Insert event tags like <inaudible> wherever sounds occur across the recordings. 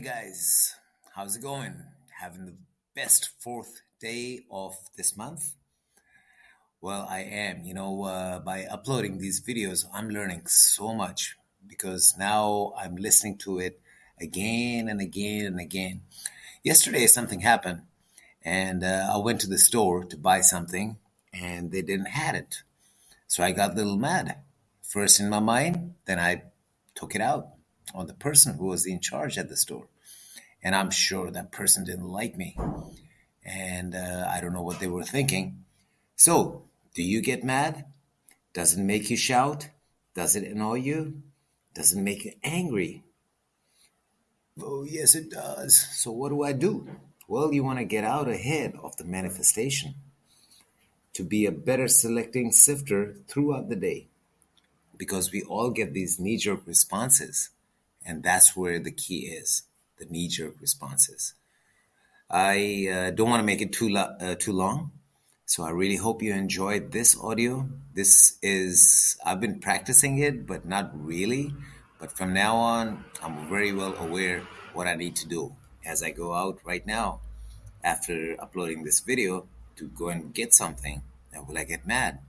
guys. How's it going? Having the best fourth day of this month? Well, I am. You know, uh, by uploading these videos, I'm learning so much because now I'm listening to it again and again and again. Yesterday, something happened, and uh, I went to the store to buy something, and they didn't have it. So I got a little mad. First in my mind, then I took it out on the person who was in charge at the store. And I'm sure that person didn't like me. And uh, I don't know what they were thinking. So, do you get mad? Does it make you shout? Does it annoy you? Does it make you angry? Oh, yes, it does. So, what do I do? Well, you want to get out ahead of the manifestation to be a better selecting sifter throughout the day because we all get these knee jerk responses. And that's where the key is the knee jerk responses. I uh, don't want to make it too, lo- uh, too long. So I really hope you enjoyed this audio. This is, I've been practicing it, but not really. But from now on, I'm very well aware what I need to do as I go out right now after uploading this video to go and get something. Will I get mad?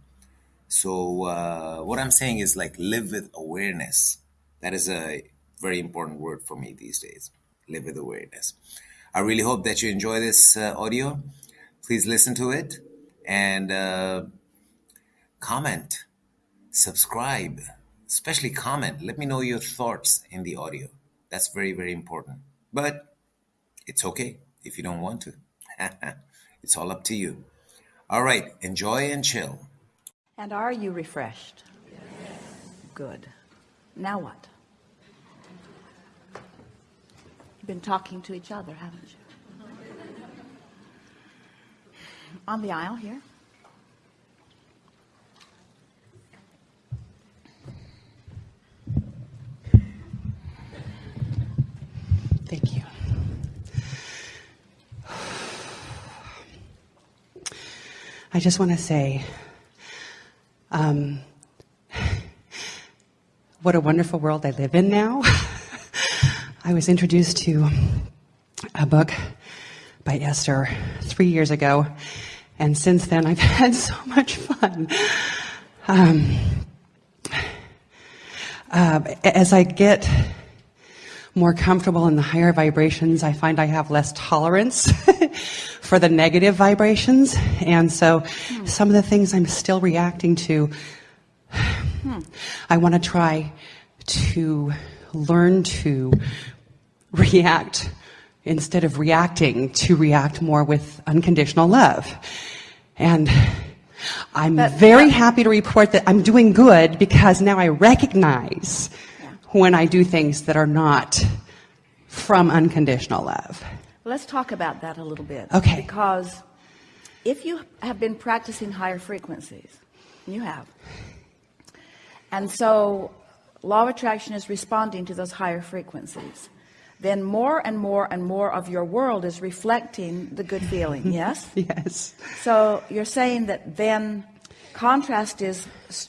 So uh, what I'm saying is like live with awareness. That is a very important word for me these days. Live with awareness. I really hope that you enjoy this uh, audio. Please listen to it and uh, comment, subscribe, especially comment. Let me know your thoughts in the audio. That's very, very important. But it's okay if you don't want to. <laughs> it's all up to you. All right, enjoy and chill. And are you refreshed? Good. Now what? You've been talking to each other, haven't you? On the aisle here. Thank you. I just want to say, um, what a wonderful world I live in now. <laughs> I was introduced to a book by Esther three years ago, and since then I've <laughs> had so much fun. Um, uh, as I get more comfortable in the higher vibrations, I find I have less tolerance <laughs> for the negative vibrations. And so some of the things I'm still reacting to, I want to try to learn to react instead of reacting to react more with unconditional love. And I'm But- very happy to report that I'm doing good because now I recognize when I do things that are not from unconditional love. Let's talk about that a little bit. Okay. Because if you have been practicing higher frequencies, you have, and so law of attraction is responding to those higher frequencies, then more and more and more of your world is reflecting the good feeling. <laughs> Yes? Yes. So you're saying that then contrast is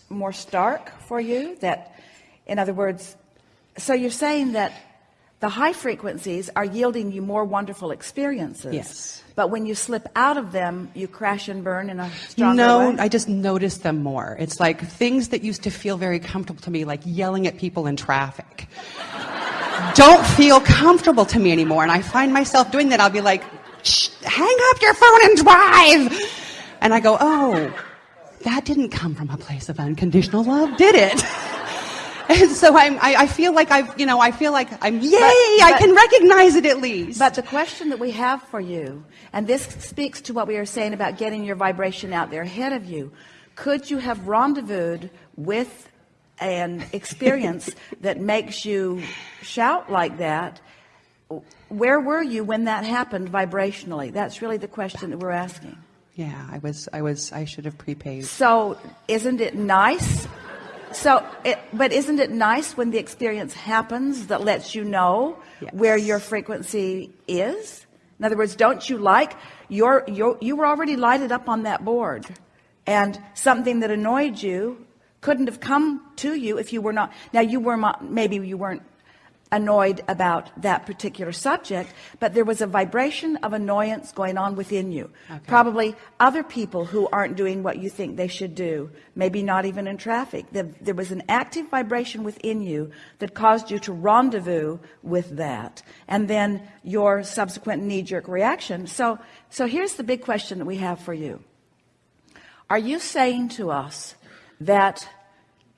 more stark for you? That, in other words, so you're saying that the high frequencies are yielding you more wonderful experiences. Yes. But when you slip out of them, you crash and burn in a stronger No, way? I just notice them more. It's like things that used to feel very comfortable to me, like yelling at people in traffic, don't feel comfortable to me anymore. And I find myself doing that. I'll be like, Shh, hang up your phone and drive. And I go, oh, that didn't come from a place of unconditional love, did it? <laughs> And so I'm, I, I feel like I've, you know, I feel like I'm, yay, I but- can recognize it at least. But the question that we have for you, and this speaks to what we are saying about getting your vibration out there ahead of you, could you have rendezvoused with an experience that makes you shout like that? Where were you when that happened vibrationally? That's really the question that we're asking. yeah, I was, I was, I should have prepaid. So, isn't it nice? So, it, but isn't it nice when the experience happens that lets you know Yes. where your frequency is? In other words, don't you like your, your you were already lighted up on that board, and something that annoyed you couldn't have come to you if you were not. Now, you were not, maybe you weren't annoyed about that particular subject, but there was a vibration of annoyance going on within you. Okay. Probably other people who aren't doing what you think they should do, maybe not even in traffic. There was an active vibration within you that caused you to rendezvous with that. And then your subsequent knee-jerk reaction. So, so here's the big question that we have for you. Are you saying to us that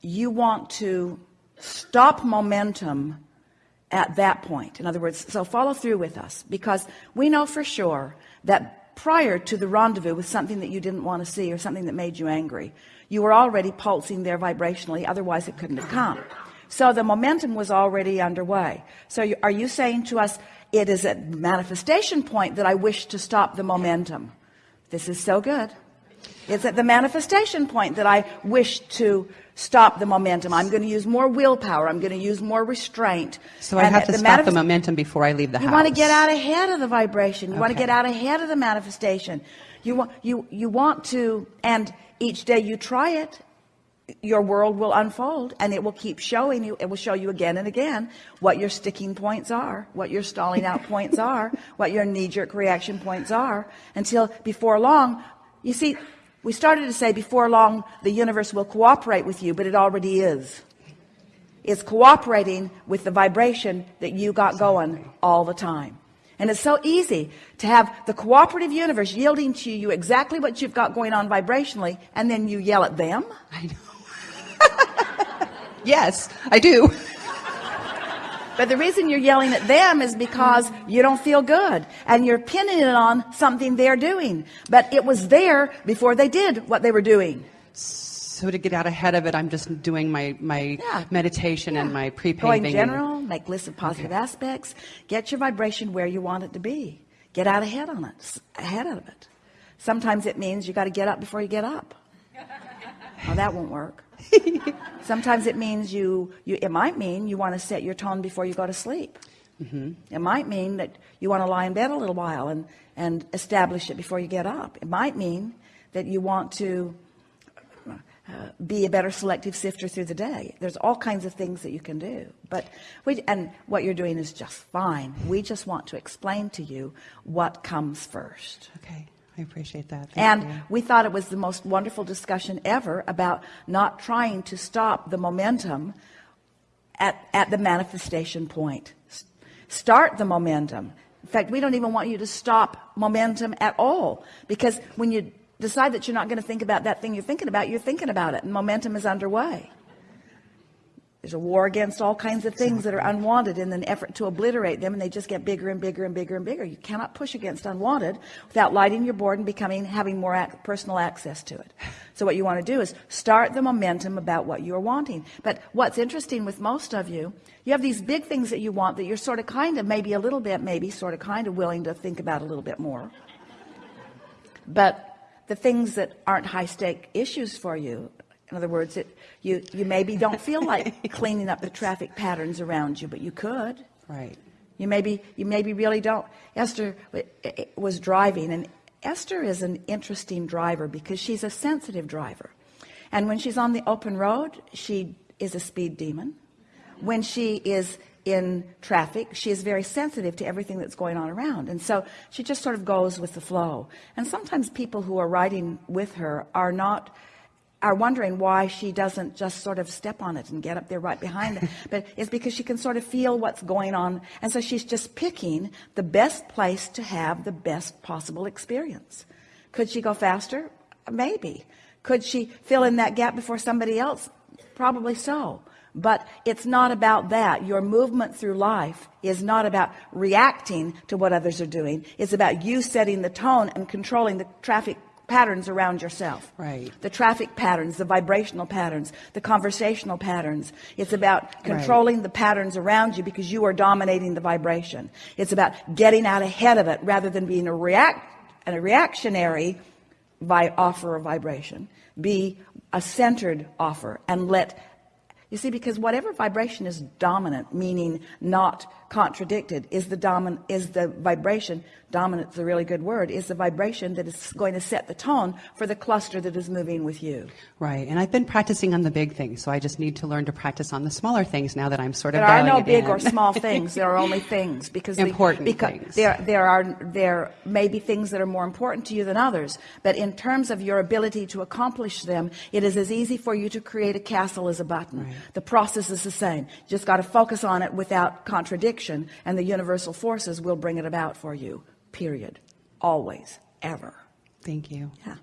you want to stop momentum at that point. In other words, so follow through with us because we know for sure that prior to the rendezvous with something that you didn't want to see or something that made you angry, you were already pulsing there vibrationally. Otherwise it couldn't have come. So the momentum was already underway. So you, are you saying to us, it is at manifestation point that I wish to stop the momentum? This is so good. It's at the manifestation point that I wish to stop the momentum. I'm going to use more willpower. I'm going to use more restraint. So I have to stop the momentum before I leave the you house. You want to get out ahead of the vibration. You okay. want to get out ahead of the manifestation. You want, you, you want to, and each day you try it, your world will unfold and it will keep showing you, it will show you again and again what your sticking points are, what your stalling out <laughs> points are, what your knee-jerk reaction points are, until before long, you see, we started to say before long the universe will cooperate with you, but it already is. It's cooperating with the vibration that you got going all the time. And it's so easy to have the cooperative universe yielding to you exactly what you've got going on vibrationally, and then you yell at them. I know. <laughs> yes, I do. <laughs> But the reason you're yelling at them is because you don't feel good and you're pinning it on something they're doing. But it was there before they did what they were doing. So to get out ahead of it, I'm just doing my, my yeah. meditation yeah. and my pre-paving. in general, make lists of positive okay. aspects, get your vibration where you want it to be. Get out ahead on it, ahead of it. Sometimes it means you got to get up before you get up. Well, that won't work. <laughs> Sometimes it means you, you, it might mean you want to set your tone before you go to sleep. Mm-hmm. It might mean that you want to lie in bed a little while and, and establish it before you get up. It might mean that you want to uh, be a better selective sifter through the day. There's all kinds of things that you can do. But we, and what you're doing is just fine. We just want to explain to you what comes first. Okay. I appreciate that. Thank and you. we thought it was the most wonderful discussion ever about not trying to stop the momentum at, at the manifestation point. Start the momentum. In fact, we don't even want you to stop momentum at all because when you decide that you're not going to think about that thing you're thinking about, you're thinking about it and momentum is underway. There's a war against all kinds of things that are unwanted in an effort to obliterate them, and they just get bigger and bigger and bigger and bigger. You cannot push against unwanted without lighting your board and becoming having more ac personal access to it. So what you want to do is start the momentum about what you're wanting. But what's interesting with most of you, you have these big things that you want that you're sort of kind of maybe a little bit, maybe sort of kind of willing to think about a little bit more. But the things that aren't high stake issues for you in other words, it, you, you maybe don't feel like <laughs> cleaning up the traffic patterns around you, but you could. Right. You maybe, you maybe really don't. Esther eh, eh, was driving, and Esther is an interesting driver because she's a sensitive driver. And when she's on the open road, she is a speed demon. When she is in traffic, she is very sensitive to everything that's going on around. And so she just sort of goes with the flow. And sometimes people who are riding with her are not are wondering why she doesn't just sort of step on it and get up there right behind it. <laughs> but it's because she can sort of feel what's going on. And so she's just picking the best place to have the best possible experience. Could she go faster? Maybe. Could she fill in that gap before somebody else? Probably so. But it's not about that. Your movement through life is not about reacting to what others are doing. It's about you setting the tone and controlling the traffic patterns around yourself. Right. The traffic patterns, the vibrational patterns, the conversational patterns. It's about controlling right. the patterns around you because you are dominating the vibration. It's about getting out ahead of it rather than being a react and a reactionary by offer of vibration. Be a centered offer and let You see, because whatever vibration is dominant, meaning not contradicted, is the dominant is the vibration. Dominant is a really good word. Is the vibration that is going to set the tone for the cluster that is moving with you. Right. And I've been practicing on the big things, so I just need to learn to practice on the smaller things now that I'm sort of There are no big again. or small <laughs> things. There are only things because the- Important because things. There, there are there may be things that are more important to you than others. But in terms of your ability to accomplish them, it is as easy for you to create a castle as a button. The process is the same. You just got to focus on it without contradiction, and the universal forces will bring it about for you. Period. Always, ever. Thank you. Yeah.